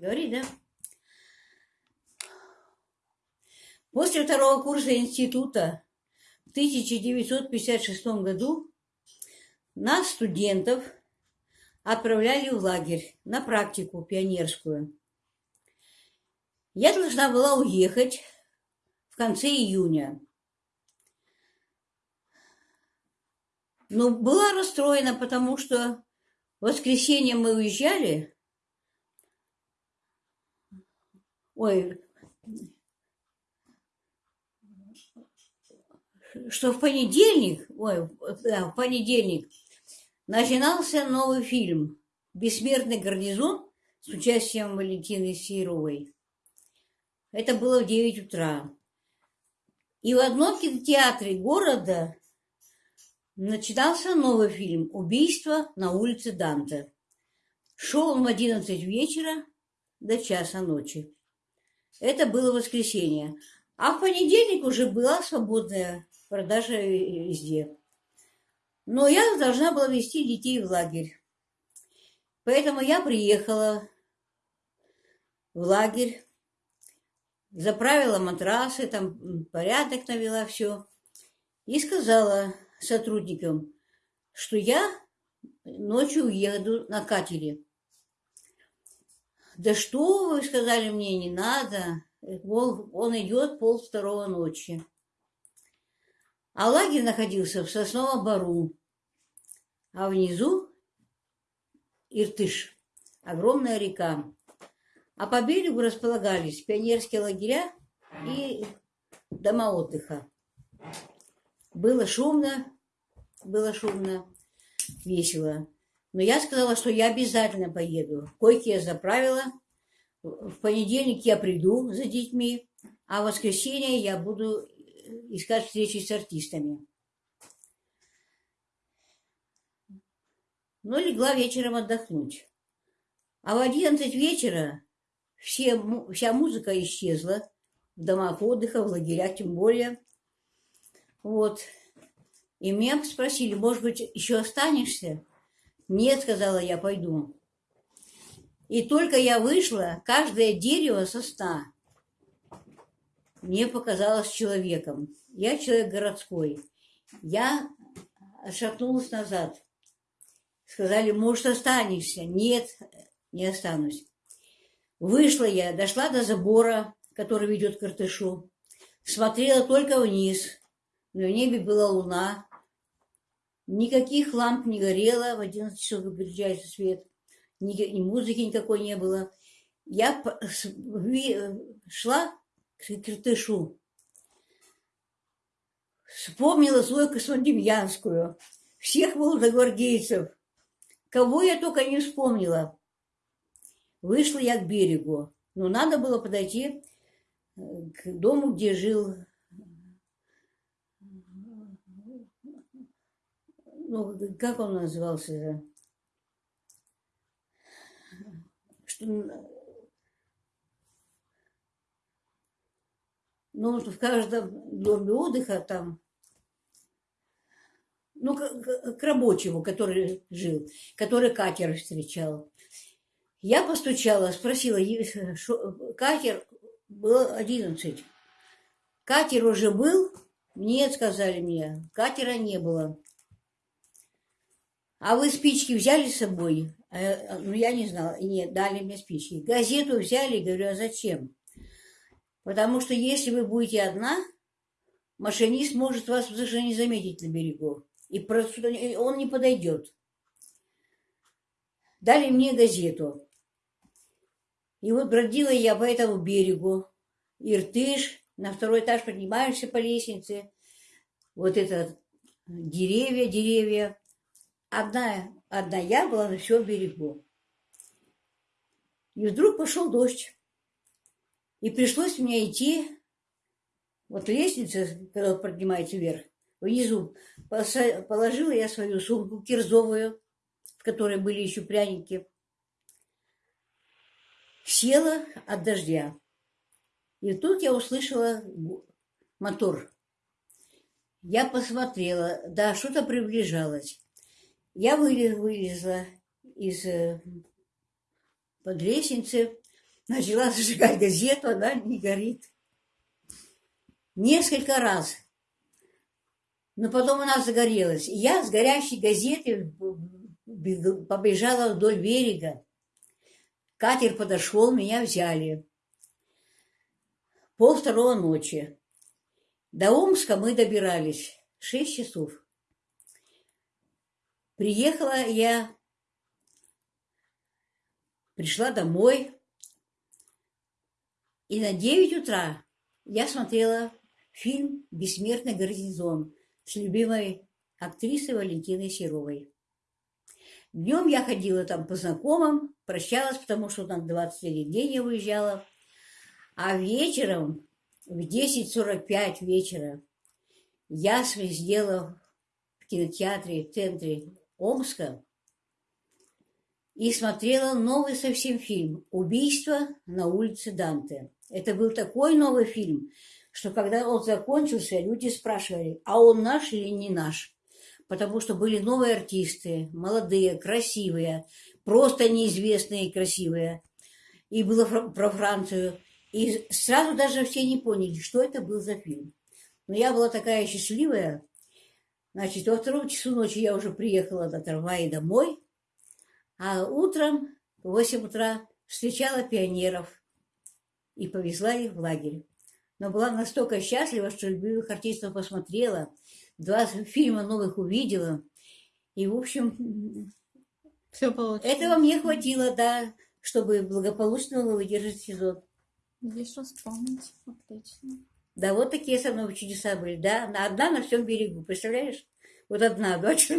Говори, да? После второго курса института в 1956 году нас, студентов, отправляли в лагерь на практику пионерскую. Я должна была уехать в конце июня. Но была расстроена, потому что в воскресенье мы уезжали. Ой, что в понедельник, ой, да, в понедельник начинался новый фильм «Бессмертный гарнизон» с участием Валентины Серовой. Это было в 9 утра. И в одном кинотеатре города начинался новый фильм «Убийство на улице Данте». Шел он в 11 вечера до часа ночи. Это было воскресенье. А в понедельник уже была свободная продажа везде. Но я должна была вести детей в лагерь. Поэтому я приехала в лагерь, заправила матрасы, там порядок навела, все. И сказала сотрудникам, что я ночью уеду на катере. Да что вы сказали мне, не надо. Он, он идет пол второго ночи. А лагерь находился в Сосновом Бару, а внизу Иртыш, огромная река. А по берегу располагались пионерские лагеря и дома отдыха. Было шумно, было шумно, весело. Но я сказала, что я обязательно поеду. Койки я заправила. В понедельник я приду за детьми, а в воскресенье я буду искать встречи с артистами. Но легла вечером отдохнуть. А в одиннадцать вечера все, вся музыка исчезла в домах отдыха, в лагерях тем более. Вот. И меня спросили, может быть, еще останешься? Нет, сказала я, пойду. И только я вышла, каждое дерево сосна мне показалось человеком. Я человек городской. Я отшатнулась назад. Сказали, может, останешься? Нет, не останусь. Вышла я, дошла до забора, который ведет к Иртышу. Смотрела только вниз. В небе была луна. Никаких ламп не горело. В 11 часов выключается свет. Ни, ни музыки никакой не было. Я шла к Иртышу. Вспомнила Зойку Смодемьянскую, всех молодогвардейцев. Кого я только не вспомнила. Вышла я к берегу. Но надо было подойти э, к дому, где жил ну, как он назывался? Что, ну, в каждом доме отдыха там, ну, к, к рабочему, который жил, который катер встречал. Я постучала, спросила, шо, катер был 11. Катер уже был? Нет, сказали мне, катера не было. А вы спички взяли с собой? А, ну, я не знала. Нет, дали мне спички. Газету взяли, говорю, а зачем? Потому что если вы будете одна, машинист может вас даже не заметить на берегу. И просто он не подойдет. Дали мне газету. И вот бродила я по этому берегу. Иртыш, на второй этаж поднимаешься по лестнице. Вот это деревья, деревья. Одна, одна я была на всем берегу. И вдруг пошел дождь. И пришлось мне идти, вот лестница, когда поднимается вверх, внизу положила я свою сумку кирзовую, в которой были еще пряники, села от дождя. И тут я услышала мотор. Я посмотрела, да, что-то приближалось. Я вылезла из э, под лестницы, начала зажигать газету, она не горит. Несколько раз. Но потом она загорелась. И я с горящей газетой бег- побежала вдоль берега. Катер подошел, меня взяли. Пол второго ночи. До Омска мы добирались. Шесть часов. Приехала я, пришла домой, и на 9 утра я смотрела фильм «Бессмертный гарнизон» с любимой актрисой Валентиной Серовой. Днем я ходила там по знакомым, прощалась, потому что на 23 день я уезжала. А вечером, в 10.45 вечера, я сделала в кинотеатре в центре Омска и смотрела новый совсем фильм «Убийство на улице Данте». Это был такой новый фильм, что когда он закончился, люди спрашивали, а он наш или не наш? Потому что были новые артисты, молодые, красивые, просто неизвестные и красивые. И было про Францию. И сразу даже все не поняли, что это был за фильм. Но я была такая счастливая. Значит, во втором часу ночи я уже приехала на трамвае домой, а утром в 8 утра встречала пионеров и повезла их в лагерь. Но была настолько счастлива, что любимых артистов посмотрела, два фильма новых увидела. И, в общем, Все получилось. этого мне хватило, да, чтобы благополучно выдержать сезон. Есть что вспомнить. Отлично. Да, вот такие со мной чудеса были, да. Одна на всем берегу, представляешь? Вот одна, дочь